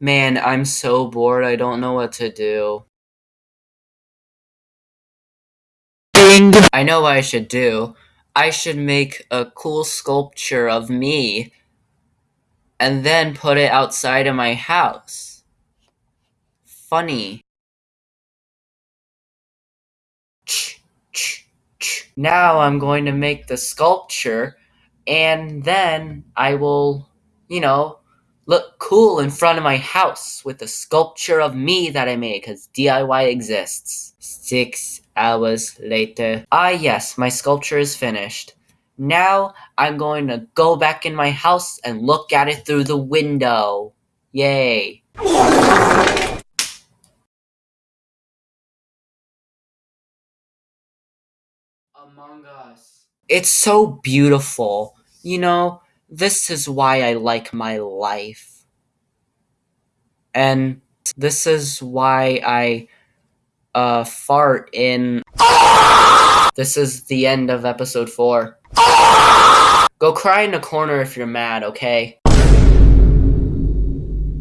Man, I'm so bored, I don't know what to do. I know what I should do. I should make a cool sculpture of me and then put it outside of my house. Funny. Now I'm going to make the sculpture and then I will, you know, look cool in front of my house with the sculpture of me that I made because DIY exists. Six hours later. Ah, yes, my sculpture is finished. Now I'm going to go back in my house and look at it through the window. Yay. Among Us. It's so beautiful. You know, this is why I like my life. And this is why I uh fart in This is the end of episode 4. Go cry in a corner if you're mad, okay?